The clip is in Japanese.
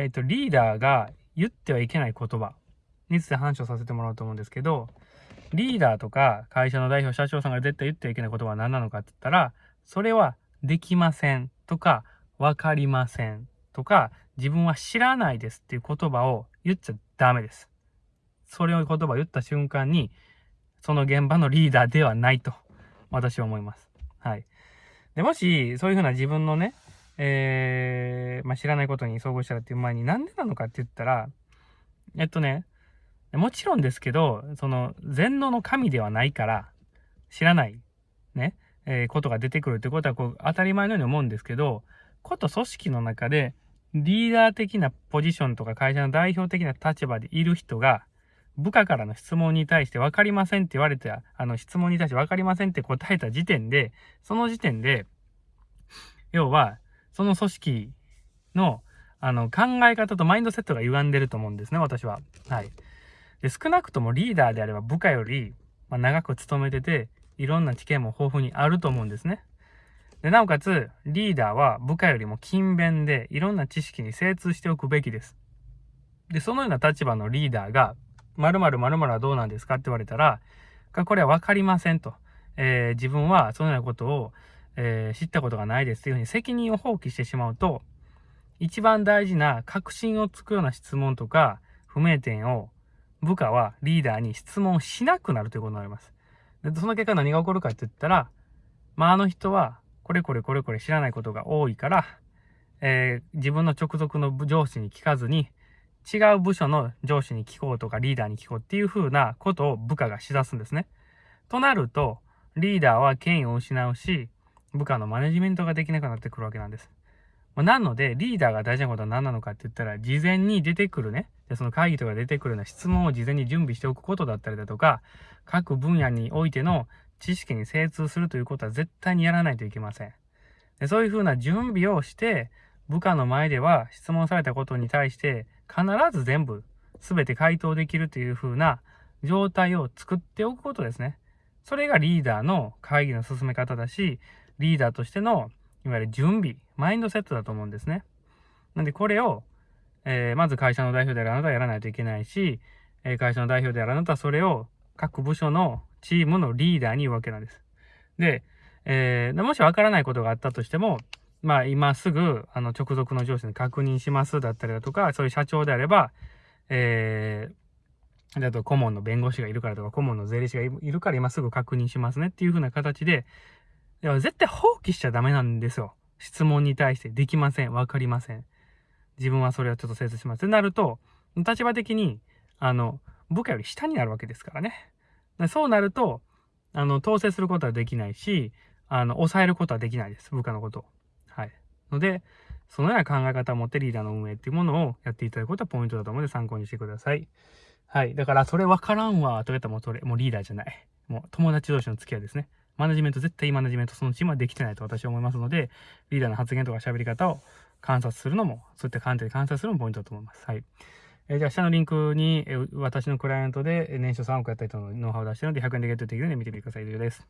えっと、リーダーが言ってはいけない言葉について話をさせてもらおうと思うんですけど、リーダーとか会社の代表、社長さんが絶対言ってはいけない言葉は何なのかって言ったら、それはできませんとか、わかりませんとか、自分は知らないですっていう言葉を言っちゃダメです。それを言葉を言った瞬間に、その現場のリーダーではないと、私は思います。はい。で、もし、そういうふうな自分のね、えー、まあ、知らないことに遭遇したらっていう前になんでなのかって言ったら、えっとね、もちろんですけど、その、全能の神ではないから、知らない、ね、えー、ことが出てくるってことは、こう、当たり前のように思うんですけど、こと組織の中で、リーダー的なポジションとか会社の代表的な立場でいる人が、部下からの質問に対して分かりませんって言われた、あの質問に対して分かりませんって答えた時点で、その時点で、要は、その組織の、あの、考え方とマインドセットが歪んでると思うんですね、私は。はい。で、少なくともリーダーであれば部下より、まあ、長く勤めてて、いろんな知見も豊富にあると思うんですね。で、なおかつ、リーダーは部下よりも勤勉で、いろんな知識に精通しておくべきです。で、そのような立場のリーダーが、〇〇〇〇はどうなんですかって言われたら、これは分かりませんと。えー、自分はそのようなことを、えー、知ったことがないですというふうに責任を放棄してしまうと、一番大事な確信をつくような質問とか不明点を部下はリーダーに質問しなくなるということになります。でその結果何が起こるかって言ったら、まあ、あの人はこれこれこれこれ知らないことが多いから、えー、自分の直属の上司に聞かずに、違う部署の上司に聞こうとかリーダーに聞こうっていう風なことを部下がしだすんですね。となると、リーダーは権威を失うし、部下のマネジメントができなくなってくるわけなんです。まなので、リーダーが大事なことは何なのかって言ったら、事前に出てくるね、でその会議とか出てくるような質問を事前に準備しておくことだったりだとか、各分野においての知識に精通するということは絶対にやらないといけません。でそういうふうな準備をして、部下の前では質問されたことに対して必ず全部全て回答できるというふうな状態を作っておくことですね。それがリーダーの会議の進め方だし、リーダーとしての、いわゆる準備、マインドセットだと思うんですね。なんでこれを、えー、まず会社の代表であるあなたはやらないといけないし、え、会社の代表であるあなたはそれを各部署のチームのリーダーに言うわけなんです。で、えー、もしわからないことがあったとしても、まあ今すぐ、あの、直属の上司に確認しますだったりだとか、そういう社長であれば、えー、だと顧問の弁護士がいるからとか、顧問の税理士がいるから今すぐ確認しますねっていう風な形で、いや、絶対放棄しちゃダメなんですよ。質問に対してできません。わかりません。自分はそれをちょっと精査します。ってなると、立場的に、あの、部下より下になるわけですからね。そうなると、あの、統制することはできないし、あの、抑えることはできないです。部下のことを。はい。ので、そのような考え方を持ってリーダーの運営っていうものをやっていただくことはポイントだと思うので参考にしてください。はい。だから、それわからんわ、と言ったらもうそれ、もうリーダーじゃない。もう友達同士の付き合いですね。マネジメント、絶対マネジメントそのチームはできてないと私は思いますので、リーダーの発言とか喋り方を観察するのも、そういった観点で観察するのもポイントだと思います。はい。えー、じゃあ、下のリンクに、えー、私のクライアントで年商3億やった人のノウハウを出してるので、100円でゲットできるので見てみてください。以上です。